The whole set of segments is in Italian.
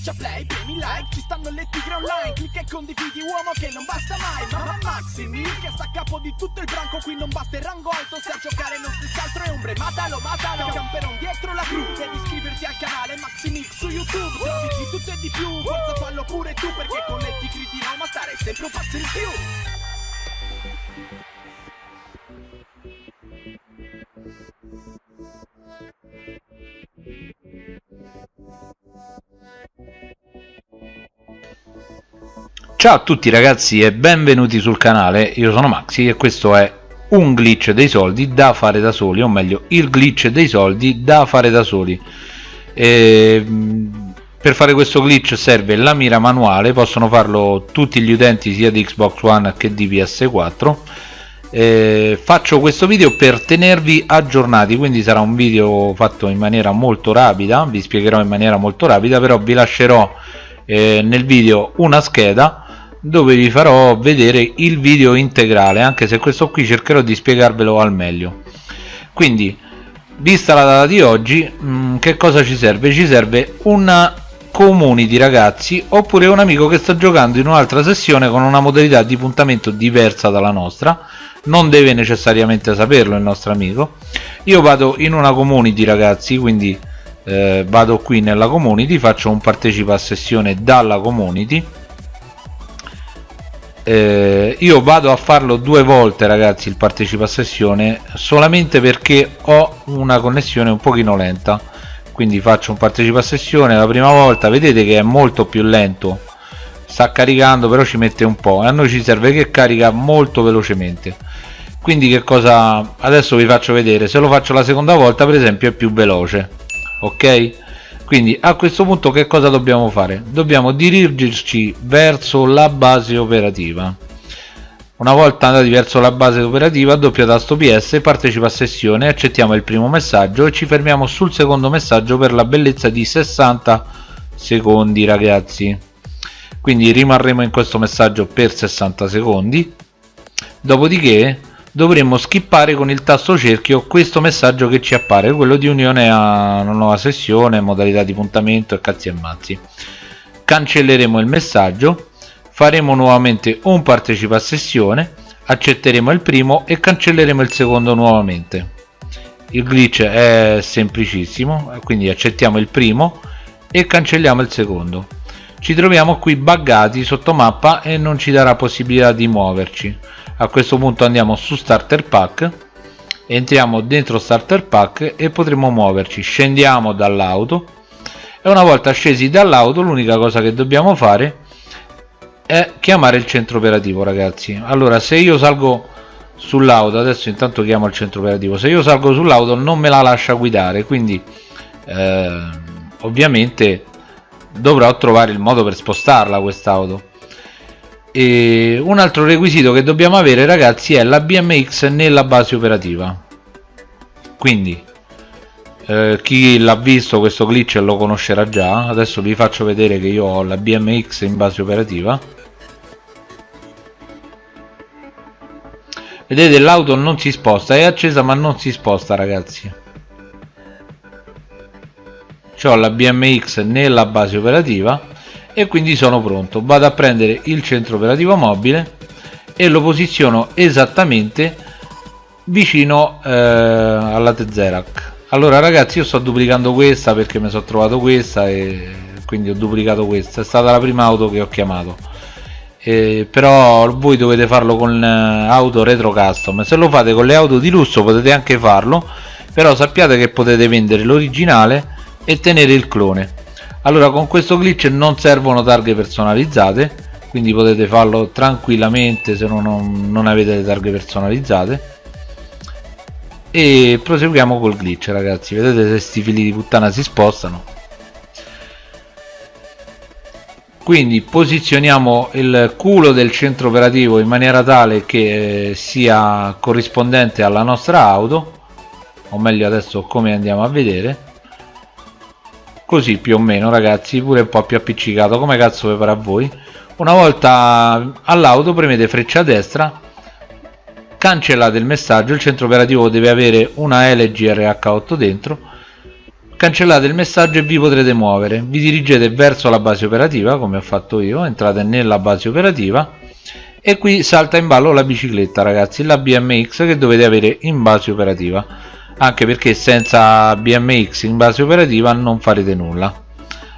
Schiaccia play, premi like, ci stanno le tigre online Clicca e condividi uomo che non basta mai Mamma Maximi che sta a capo di tutto il branco Qui non basta il rango alto se a giocare non stessi altro è ombre Matalo, matalo, camperon dietro la cru Devi iscriverti al canale Maximix su YouTube Trovi di tutto e di più, forza fallo pure tu Perché con le tigre di Roma stare sempre un passo in più Ciao a tutti ragazzi e benvenuti sul canale, io sono Maxi e questo è un glitch dei soldi da fare da soli, o meglio il glitch dei soldi da fare da soli. E, per fare questo glitch serve la mira manuale, possono farlo tutti gli utenti sia di Xbox One che di PS4. E, faccio questo video per tenervi aggiornati, quindi sarà un video fatto in maniera molto rapida, vi spiegherò in maniera molto rapida, però vi lascerò eh, nel video una scheda dove vi farò vedere il video integrale anche se questo qui cercherò di spiegarvelo al meglio. Quindi vista la data di oggi mh, mm, che cosa ci serve? ci serve una community ragazzi oppure un amico che sta giocando in un'altra sessione con una modalità di puntamento diversa dalla nostra. Non deve necessariamente saperlo il nostro amico. Io vado in una community ragazzi quindi eh, vado qui nella community faccio un partecipa a sessione dalla community eh, io vado a farlo due volte ragazzi il partecipa sessione solamente perché ho una connessione un pochino lenta. Quindi faccio un partecipa sessione la prima volta vedete che è molto più lento. Sta caricando però ci mette un po' e a noi ci serve che carica molto velocemente. Quindi che cosa adesso vi faccio vedere. Se lo faccio la seconda volta per esempio è più veloce. Ok quindi a questo punto che cosa dobbiamo fare? Dobbiamo dirigerci verso la base operativa. Una volta andati verso la base operativa doppio tasto ps partecipa a sessione accettiamo il primo messaggio e ci fermiamo sul secondo messaggio per la bellezza di 60 secondi ragazzi. Quindi rimarremo in questo messaggio per 60 secondi. Dopodiché dovremmo skippare con il tasto cerchio questo messaggio che ci appare quello di unione a una nuova sessione modalità di puntamento e cazzi e mazzi. Cancelleremo il messaggio faremo nuovamente un partecipa a sessione accetteremo il primo e cancelleremo il secondo nuovamente. Il glitch è semplicissimo quindi accettiamo il primo e cancelliamo il secondo. Ci troviamo qui buggati sotto mappa e non ci darà possibilità di muoverci a questo punto andiamo su starter pack entriamo dentro starter pack e potremo muoverci. Scendiamo dall'auto e una volta scesi dall'auto l'unica cosa che dobbiamo fare è chiamare il centro operativo ragazzi. Allora se io salgo sull'auto adesso intanto chiamo il centro operativo. Se io salgo sull'auto non me la lascia guidare quindi eh, ovviamente dovrò trovare il modo per spostarla quest'auto e un altro requisito che dobbiamo avere ragazzi è la BMX nella base operativa. Quindi eh, chi l'ha visto questo glitch lo conoscerà già. Adesso vi faccio vedere che io ho la BMX in base operativa. Vedete l'auto non si sposta è accesa ma non si sposta ragazzi. Ho la BMX nella base operativa e quindi sono pronto. Vado a prendere il centro operativo mobile e lo posiziono esattamente vicino eh, alla Tezerac allora ragazzi io sto duplicando questa perché mi sono trovato questa e quindi ho duplicato questa. È stata la prima auto che ho chiamato. Eh, però voi dovete farlo con eh, auto retro custom. Se lo fate con le auto di lusso potete anche farlo però sappiate che potete vendere l'originale e tenere il clone allora con questo glitch non servono targhe personalizzate quindi potete farlo tranquillamente se non, non avete le targhe personalizzate. E proseguiamo col glitch ragazzi. Vedete se sti fili di puttana si spostano? Quindi posizioniamo il culo del centro operativo in maniera tale che sia corrispondente alla nostra auto o meglio adesso come andiamo a vedere così più o meno ragazzi pure un po' più appiccicato. Come cazzo vi a voi? Una volta all'auto premete freccia a destra cancellate il messaggio il centro operativo deve avere una LG RH8 dentro cancellate il messaggio e vi potrete muovere. Vi dirigete verso la base operativa come ho fatto io entrate nella base operativa e qui salta in ballo la bicicletta ragazzi la BMX che dovete avere in base operativa anche perché senza BMX in base operativa non farete nulla.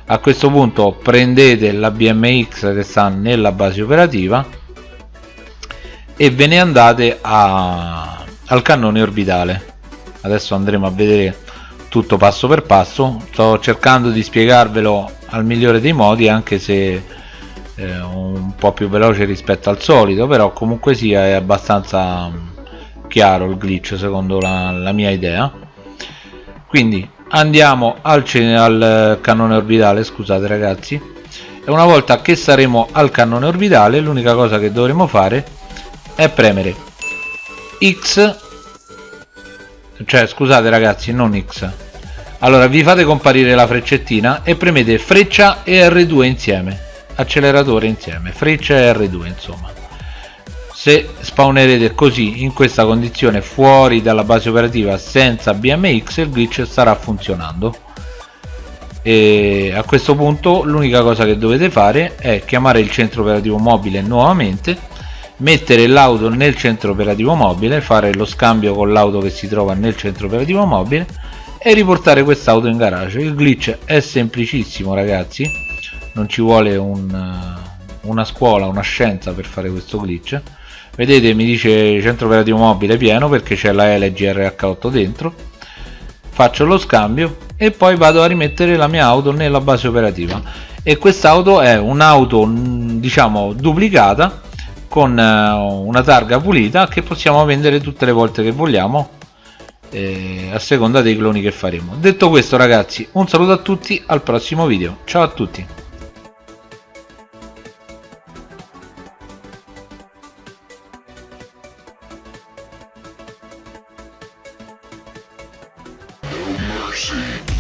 A questo punto prendete la BMX che sta nella base operativa e ve ne andate a, al cannone orbitale. Adesso andremo a vedere tutto passo per passo. Sto cercando di spiegarvelo al migliore dei modi anche se eh, un po' più veloce rispetto al solito però comunque sia è abbastanza chiaro il glitch secondo la, la mia idea. Quindi andiamo al, al cannone orbitale scusate ragazzi. E una volta che saremo al cannone orbitale l'unica cosa che dovremo fare è premere X. Cioè scusate ragazzi non X. Allora vi fate comparire la freccettina e premete freccia e R2 insieme. Acceleratore insieme. Freccia e R2 insomma se spawnerete così in questa condizione fuori dalla base operativa senza BMX il glitch starà funzionando. E a questo punto l'unica cosa che dovete fare è chiamare il centro operativo mobile nuovamente mettere l'auto nel centro operativo mobile fare lo scambio con l'auto che si trova nel centro operativo mobile e riportare quest'auto in garage. Il glitch è semplicissimo ragazzi. Non ci vuole un, una scuola una scienza per fare questo glitch vedete mi dice centro operativo mobile pieno perché c'è la LG RH8 dentro. Faccio lo scambio e poi vado a rimettere la mia auto nella base operativa. E quest'auto è un'auto diciamo duplicata con eh, una targa pulita che possiamo vendere tutte le volte che vogliamo eh, a seconda dei cloni che faremo. Detto questo ragazzi un saluto a tutti al prossimo video. Ciao a tutti mercy.